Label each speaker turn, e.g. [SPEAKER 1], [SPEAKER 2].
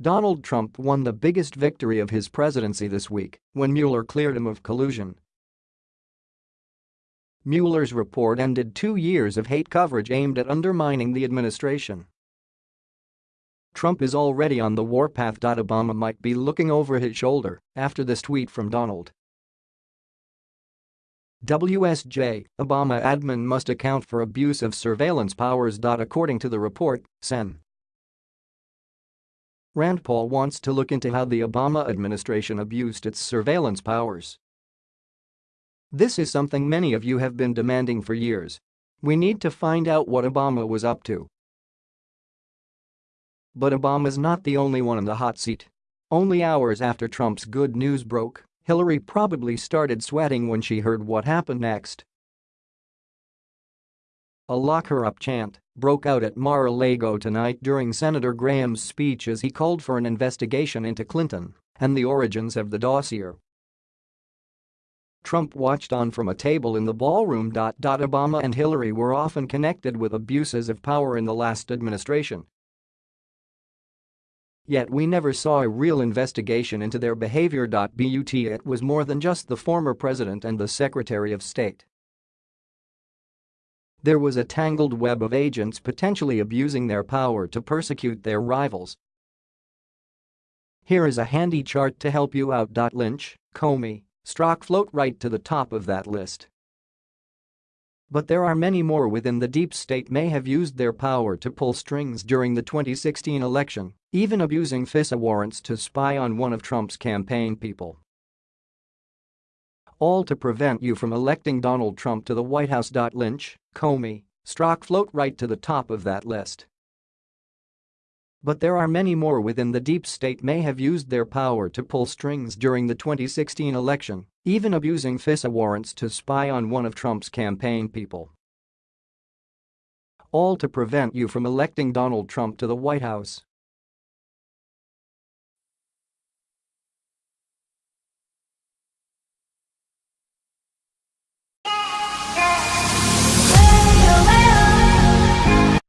[SPEAKER 1] Donald Trump won the biggest victory of his presidency this week when Mueller cleared him of collusion. Mueller's report ended two years of hate coverage aimed at undermining the administration. Trump is already on the warpath. Obama might be looking over his shoulder after this tweet from Donald. WSJ, Obama admin must account for abuse of surveillance powers. According to the report, Sen. Rand Paul wants to look into how the Obama administration abused its surveillance powers. This is something many of you have been demanding for years. We need to find out what Obama was up to. But Obama's not the only one in the hot seat. Only hours after Trump's good news broke, Hillary probably started sweating when she heard what happened next. A lock her up chant broke out at Mar-a-Lago tonight during Senator Graham's speech as he called for an investigation into Clinton and the origins of the dossier. Trump watched on from a table in the ballroom. Obama and Hillary were often connected with abuses of power in the last administration. Yet we never saw a real investigation into their behavior. But it was more than just the former president and the Secretary of State. There was a tangled web of agents potentially abusing their power to persecute their rivals. Here is a handy chart to help you out. Lynch, Comey, Strzok float right to the top of that list. But there are many more within the deep state may have used their power to pull strings during the 2016 election, even abusing FISA warrants to spy on one of Trump's campaign people all to prevent you from electing Donald Trump to the White House. Lynch, Comey, Strzok float right to the top of that list. But there are many more within the deep state may have used their power to pull strings during the 2016 election, even abusing FISA warrants to spy on one of Trump's campaign people. All to prevent you from electing Donald Trump to the White House.